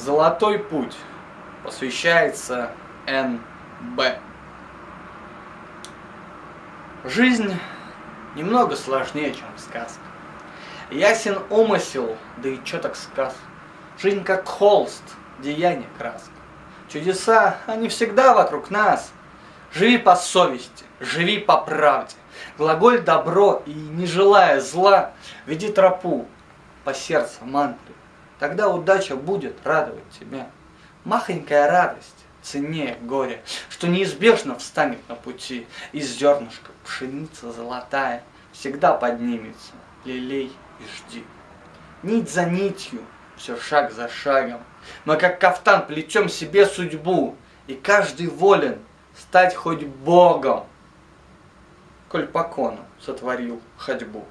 Золотой путь посвящается Н.Б. Жизнь немного сложнее, чем сказка. Ясен умысел, да и чё так сказ. Жизнь как холст, деяние краска. Чудеса, они всегда вокруг нас. Живи по совести, живи по правде. Глаголь добро и, не желая зла, веди тропу по сердцу мантры. Тогда удача будет радовать тебя. Махонькая радость ценнее горя, что неизбежно встанет на пути, из зернышка пшеница золотая всегда поднимется, лелей и жди. Нить за нитью, все шаг за шагом, мы как кафтан плетем себе судьбу, и каждый волен стать хоть Богом, коль по кону сотворил ходьбу.